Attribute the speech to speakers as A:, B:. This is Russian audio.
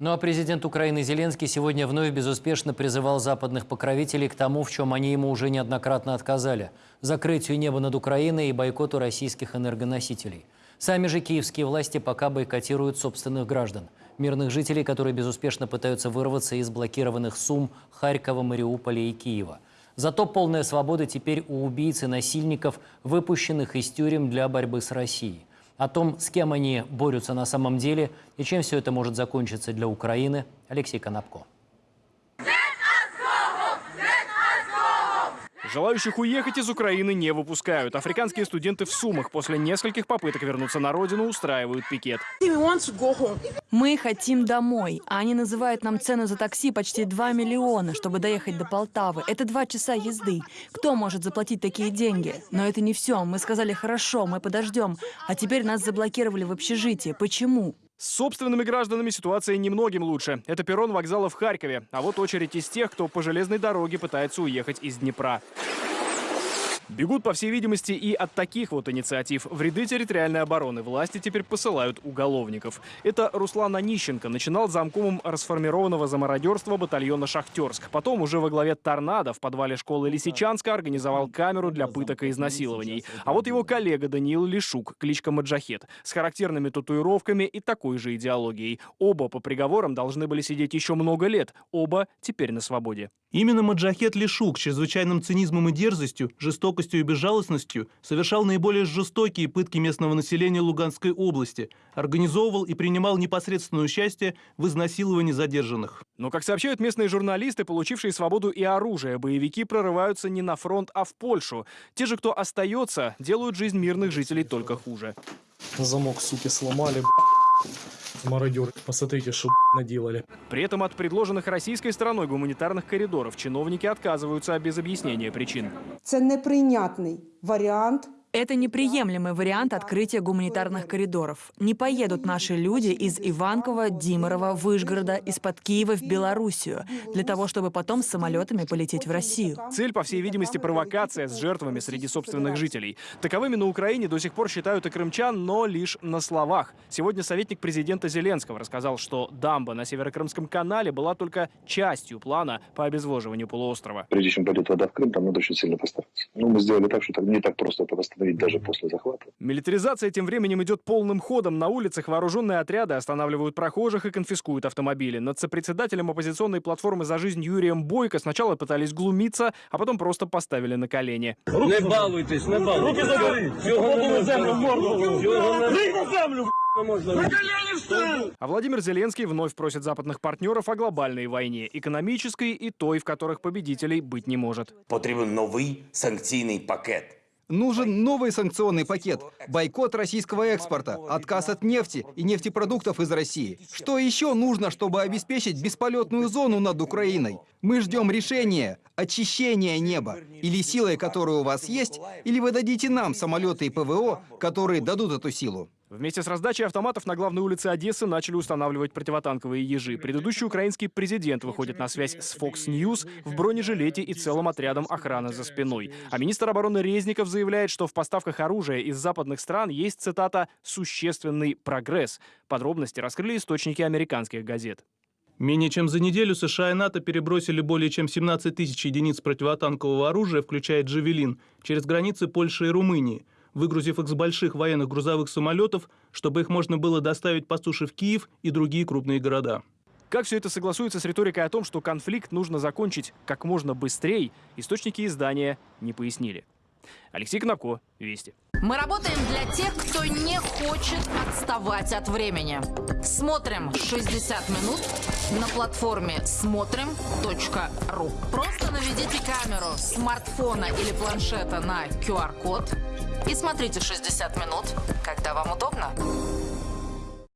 A: Ну а президент Украины Зеленский сегодня вновь безуспешно призывал западных покровителей к тому, в чем они ему уже неоднократно отказали – закрытию неба над Украиной и бойкоту российских энергоносителей. Сами же киевские власти пока бойкотируют собственных граждан – мирных жителей, которые безуспешно пытаются вырваться из блокированных Сум, Харькова, Мариуполя и Киева. Зато полная свобода теперь у убийц и насильников, выпущенных из тюрем для борьбы с Россией. О том, с кем они борются на самом деле и чем все это может закончиться для Украины, Алексей Конопко.
B: Желающих уехать из Украины не выпускают. Африканские студенты в Сумах после нескольких попыток вернуться на родину устраивают пикет.
C: Мы хотим домой, а они называют нам цену за такси почти 2 миллиона, чтобы доехать до Полтавы. Это два часа езды. Кто может заплатить такие деньги? Но это не все. Мы сказали, хорошо, мы подождем. А теперь нас заблокировали в общежитии. Почему?
B: С собственными гражданами ситуация немногим лучше. Это перрон вокзала в Харькове. А вот очередь из тех, кто по железной дороге пытается уехать из Днепра. Бегут, по всей видимости, и от таких вот инициатив. В ряды территориальной обороны власти теперь посылают уголовников. Это Руслан Онищенко начинал замкомом расформированного за мародерство батальона «Шахтерск». Потом уже во главе «Торнадо» в подвале школы Лисичанска организовал камеру для пыток и изнасилований. А вот его коллега Даниил Лишук, кличка Маджахет, с характерными татуировками и такой же идеологией. Оба по приговорам должны были сидеть еще много лет. Оба теперь на свободе.
D: Именно Маджахет Лишук чрезвычайным цинизмом и дерзостью, жестокостью и безжалостностью совершал наиболее жестокие пытки местного населения Луганской области, организовывал и принимал непосредственное участие в изнасиловании задержанных.
B: Но, как сообщают местные журналисты, получившие свободу и оружие, боевики прорываются не на фронт, а в Польшу. Те же, кто остается, делают жизнь мирных жителей только хуже.
E: Замок, суки, сломали, мародеры. Посмотрите, что наделали.
B: При этом от предложенных российской стороной гуманитарных коридоров чиновники отказываются без объяснения причин.
F: Це неприйнятний варіант
C: Это неприемлемый вариант открытия гуманитарных коридоров. Не поедут наши люди из Иванкова, Димарова, Выжгорода, из-под Киева в Белоруссию, для того, чтобы потом с самолетами полететь в Россию.
B: Цель, по всей видимости, провокация с жертвами среди собственных жителей. Таковыми на Украине до сих пор считают и крымчан, но лишь на словах. Сегодня советник президента Зеленского рассказал, что дамба на Северокрымском канале была только частью плана по обезвоживанию полуострова.
G: Прежде чем пойдет вода в Крым, там надо очень сильно постараться. Ну, мы сделали так, что там не так просто это восстановить даже после захвата.
B: Милитаризация тем временем идет полным ходом. На улицах вооруженные отряды останавливают прохожих и конфискуют автомобили. Над сопредседателем оппозиционной платформы «За жизнь» Юрием Бойко сначала пытались глумиться, а потом просто поставили на колени.
H: Не балуйтесь, не балуйтесь. Руки забери! Цього не можна. Цього не
B: А Владимир Зеленский вновь просит западных партнеров о глобальной войне, экономической и той, в которых победителей быть не может.
I: Потрібен новий санкційний пакет.
J: Нужен новый санкционный пакет, бойкот российского экспорта, отказ от нефти и нефтепродуктов из России. Что еще нужно, чтобы обеспечить бесполетную зону над Украиной? Мы ждем решения, очищения неба. Или силой, которая у вас есть, или вы дадите нам самолеты и ПВО, которые дадут эту силу.
B: Вместе с раздачей автоматов на главной улице Одессы начали устанавливать противотанковые ежи. Предыдущий украинский президент выходит на связь с Fox News в бронежилете и целым отрядом охраны за спиной. А министр обороны Резников заявляет, что в поставках оружия из западных стран есть, цитата, «существенный прогресс». Подробности раскрыли источники американских газет.
D: Менее чем за неделю США и НАТО перебросили более чем 17 тысяч единиц противотанкового оружия, включая «Джавелин», через границы Польши и Румынии – выгрузив их с больших военных грузовых самолетов, чтобы их можно было доставить по суше в Киев и другие крупные города.
B: Как все это согласуется с риторикой о том, что конфликт нужно закончить как можно быстрее, источники издания не пояснили. Алексей Кнопко, Вести.
K: Мы работаем для тех, кто не хочет отставать от времени. Смотрим 60 минут на платформе смотрим.ру. Просто наведите камеру смартфона или планшета на QR-код и смотрите 60 минут, когда вам удобно.